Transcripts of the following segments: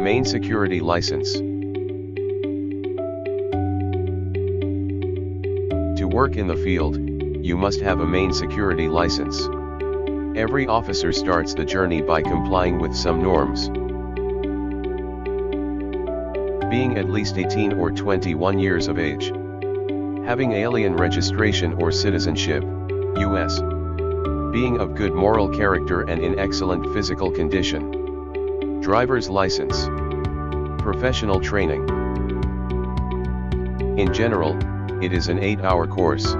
Maine Security License. To work in the field, you must have a Maine security license. Every officer starts the journey by complying with some norms. Being at least 18 or 21 years of age. Having alien registration or citizenship, U.S. Being of good moral character and in excellent physical condition. Driver's license. Professional training. In general, it is an 8-hour course.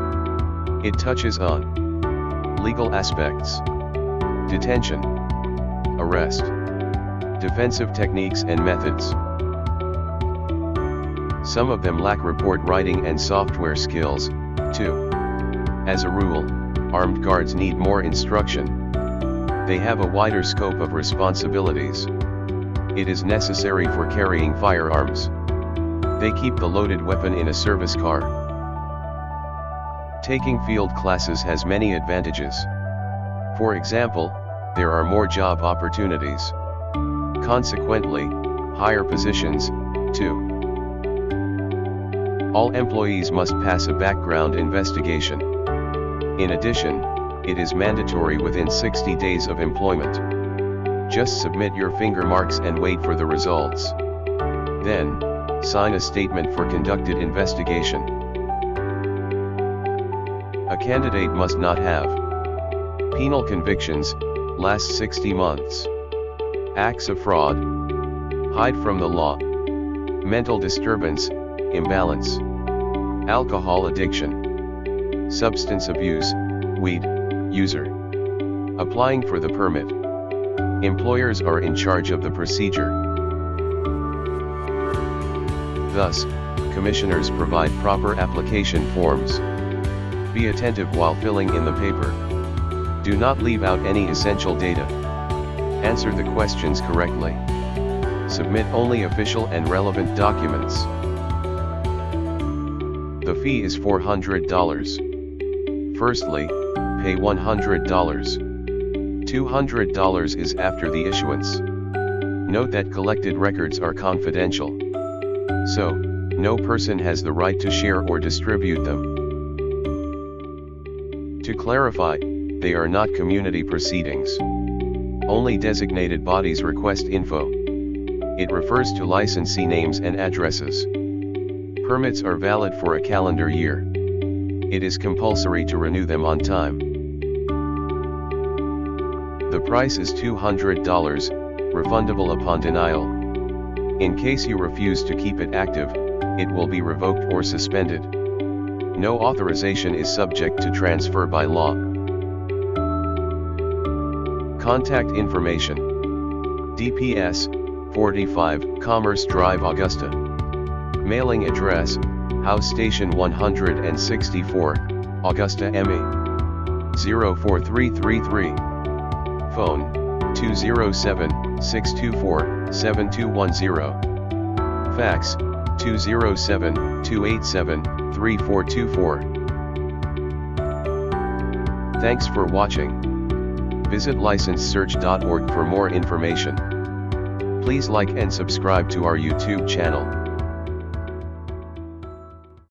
It touches on legal aspects, detention, arrest, defensive techniques and methods. Some of them lack report writing and software skills, too. As a rule, armed guards need more instruction. They have a wider scope of responsibilities. It is necessary for carrying firearms. They keep the loaded weapon in a service car. Taking field classes has many advantages. For example, there are more job opportunities. Consequently, higher positions, too. All employees must pass a background investigation. In addition, it is mandatory within 60 days of employment. Just submit your finger marks and wait for the results. Then, sign a statement for conducted investigation. A candidate must not have penal convictions, last 60 months, acts of fraud, hide from the law, mental disturbance, imbalance, alcohol addiction, substance abuse, weed, user, applying for the permit. Employers are in charge of the procedure. Thus, commissioners provide proper application forms. Be attentive while filling in the paper. Do not leave out any essential data. Answer the questions correctly. Submit only official and relevant documents. The fee is $400. Firstly, pay $100. $200 is after the issuance. Note that collected records are confidential. So, no person has the right to share or distribute them. To clarify, they are not community proceedings. Only designated bodies request info. It refers to licensee names and addresses. Permits are valid for a calendar year. It is compulsory to renew them on time. The price is $200, refundable upon denial. In case you refuse to keep it active, it will be revoked or suspended. No authorization is subject to transfer by law. Contact information. DPS, 45, Commerce Drive Augusta. Mailing address, House Station 164, Augusta ME. 04333. Phone, 207-624-7210. Fax, 207-287 3424. Thanks for watching. Visit licensesearch.org for more information. Please like and subscribe to our YouTube channel.